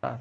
Tá.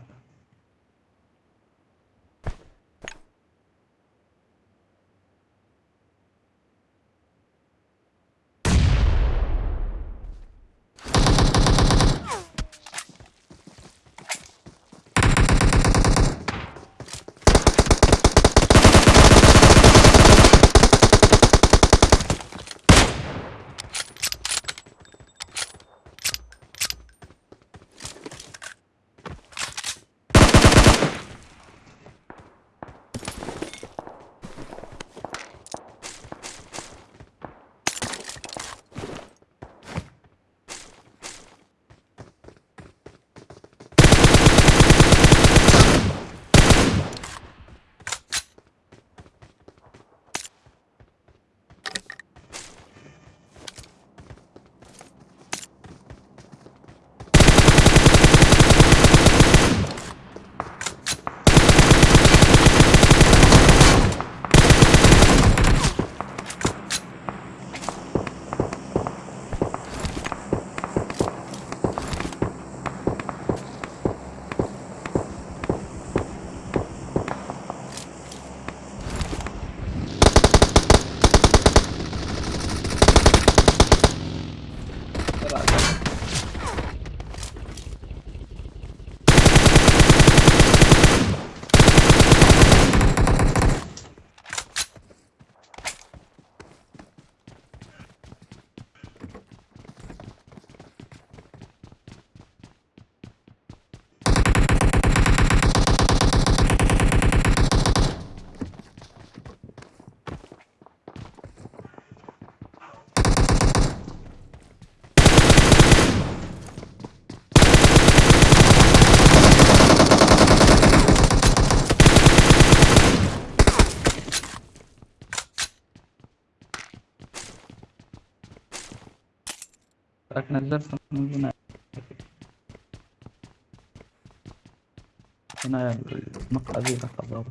لكن نزلت من هنا. هنا المقعد خبر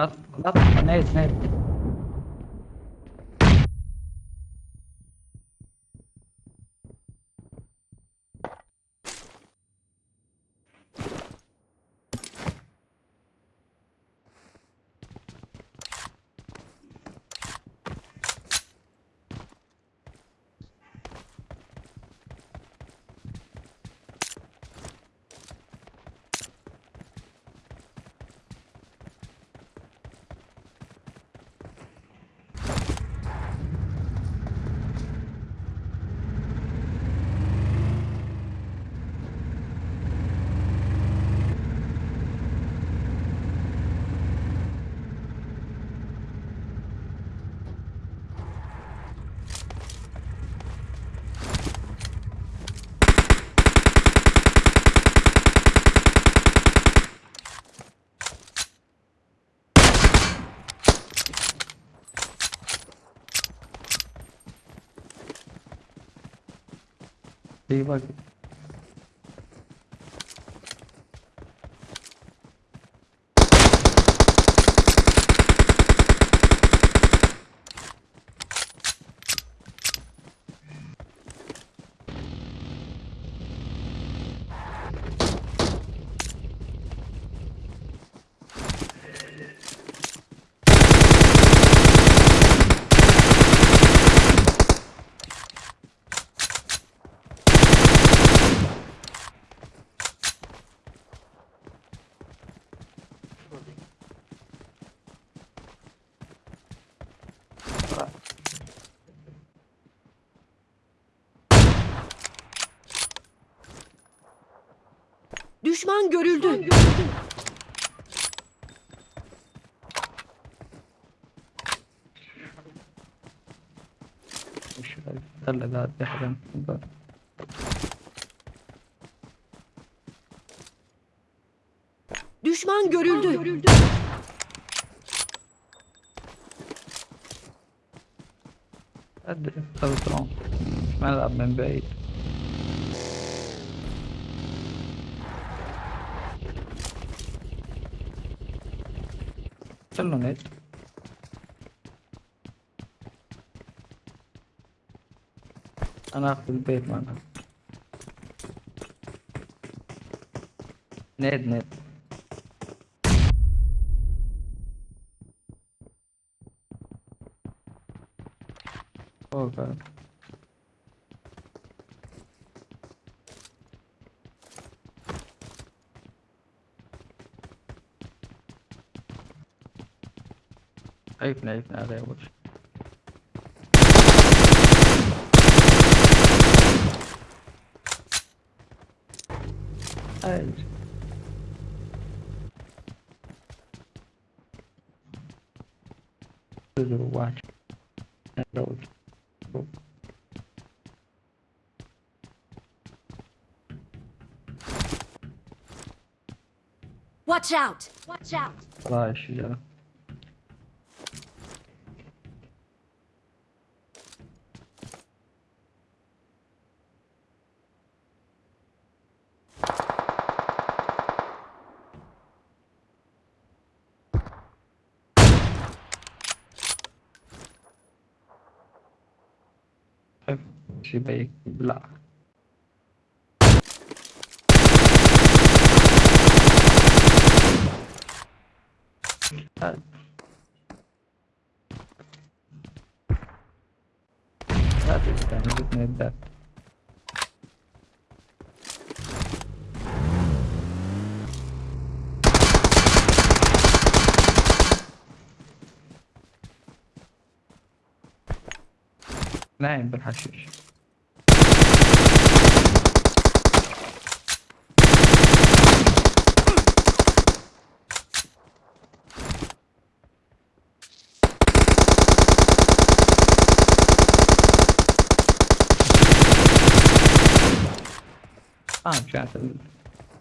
Up, up, nade, nade. 对吧？Düşman görüldü. وش هلا ذا يحرم Düşman görüldü. أدري خلصان ملعب من بعيد كله نت أنا أخذ البيت معنا نت Oh god. Öffne, öffne araya watch. Watch out! Watch out! Vay şu. شي بيك لا لا. تستعمل الدات نايم بالحشيش. contract